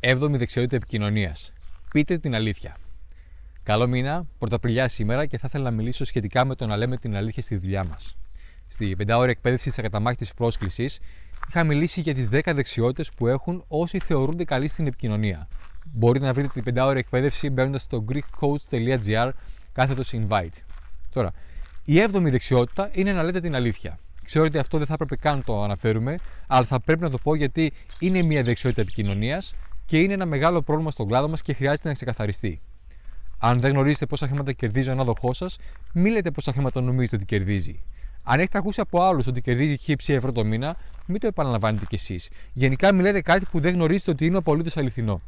7η δεξιότητα επικοινωνίας. Πείτε την αλήθεια. Καλό μήνα, πρωταπριλιά σήμερα και θα ήθελα να μιλήσω σχετικά με το να λέμε την αλήθεια στη δουλειά μας. Στη πεντάωρη εκπαίδευση τη ακαταμάχητη πρόσκλησης είχα μιλήσει για τις 10 δεξιότητες που έχουν όσοι θεωρούνται καλοί στην επικοινωνία. Μπορείτε να βρείτε την πεντάωρη εκπαίδευση μπαίνοντας στο greekcoach.gr κάθετος invite. Τώρα, η έβδομη δεξιότητα είναι να λέτε την αλήθεια. Ξέρω ότι αυτό δεν θα έπρεπε καν να το αναφέρουμε, αλλά θα πρέπει να το πω γιατί είναι μια δεξιότητα επικοινωνίας και είναι ένα μεγάλο πρόβλημα στον κλάδο μας και χρειάζεται να ξεκαθαριστεί. Αν δεν γνωρίζετε πόσα χρήματα κερδίζει ο ανάδοχός σας, μην λέτε πόσα χρήματα νομίζετε ότι κερδίζει. Αν έχετε ακούσει από άλλους ότι κερδίζει χύψη ευρώ το μήνα, μην το επαναλαμβάνετε κι εσείς. Γενικά, μιλάτε κάτι που δεν γνωρίζετε ότι είναι απολύτως αληθινό.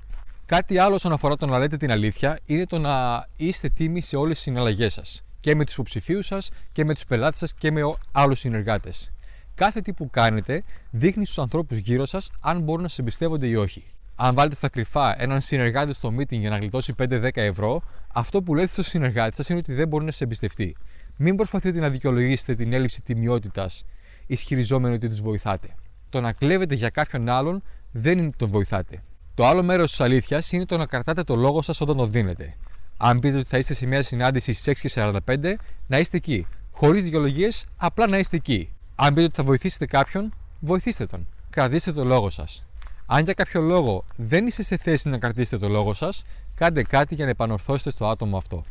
Κάτι άλλο όσον αφορά το να λέτε την αλήθεια είναι το να είστε τίμοι σε όλες τις συναλλαγές σας και με τους υποψηφίους σας και με τους πελάτες σας και με άλλους συνεργάτες. Κάθε τι που κάνετε δείχνει στους ανθρώπους γύρω σας αν μπορούν να σε εμπιστεύονται ή όχι. Αν βάλετε στα κρυφά έναν συνεργάτη στο meeting για να γλιτώσει 5-10 ευρώ, αυτό που λέτε στο συνεργάτη σας είναι ότι δεν μπορεί να σε εμπιστευτεί. Μην προσπαθείτε να δικαιολογήσετε την έλλειψη τιμιότητας ισχυριζόμενοι ότι τους βοηθάτε. Το να κλέβετε για κάποιον άλλον δεν είναι ότι τον βοηθάτε. Το άλλο μέρος της αλήθειας είναι το να κρατάτε το λόγο σας όταν το δίνετε. Αν πείτε ότι θα είστε σε μια συνάντηση στις 6.45, να είστε εκεί. Χωρίς δικαιολογίες, απλά να είστε εκεί. Αν πείτε ότι θα βοηθήσετε κάποιον, βοηθήστε τον. Κρατήστε το λόγο σας. Αν για κάποιο λόγο δεν είστε σε θέση να κρατήσετε το λόγο σας, κάντε κάτι για να επανορθώσετε στο άτομο αυτό.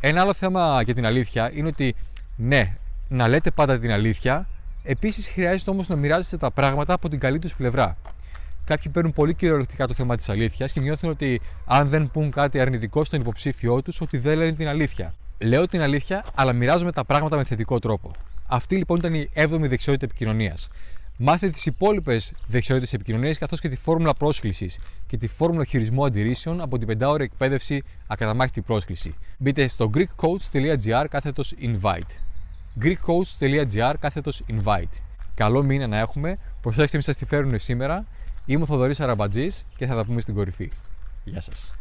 Ένα άλλο θέμα για την αλήθεια είναι ότι ναι, να λέτε πάντα την αλήθεια, επίσης χρειάζεται όμως να μοιράζεστε τα πράγματα από την καλή τους πλευρά κάποιοι παίρνουν πολύ κυριολεκτικά το θέμα της αλήθειας και νιώθουν ότι αν δεν πούν κάτι αρνητικό στον υποψήφιό τους, ότι δεν λένε την αλήθεια. Λέω την αλήθεια, αλλά μοιράζομαι τα πράγματα με θετικό τρόπο. Αυτή λοιπόν ήταν η 7η δεξιότητα επικοινωνίας. Μάθετε τις υπόλοιπες δεξιότητες επικοινωνίας καθώς και τη φόρμουλα πρόσκλησης και τη φόρμουλα χειρισμού αντιρρήσεων από την 5 εκπαίδευση ακαταμάχητη πρόσκληση. Μπείτε στο greekcoach.gr κάθετος invite. greekcoach.gr κάθετος invite. Καλό μήνα να έχουμε. Προσέξτε, μην σας τη φέρουν σήμερα Είμαι ο Θοδωρής Αραμπατζής και θα τα πούμε στην κορυφή. Γεια σας.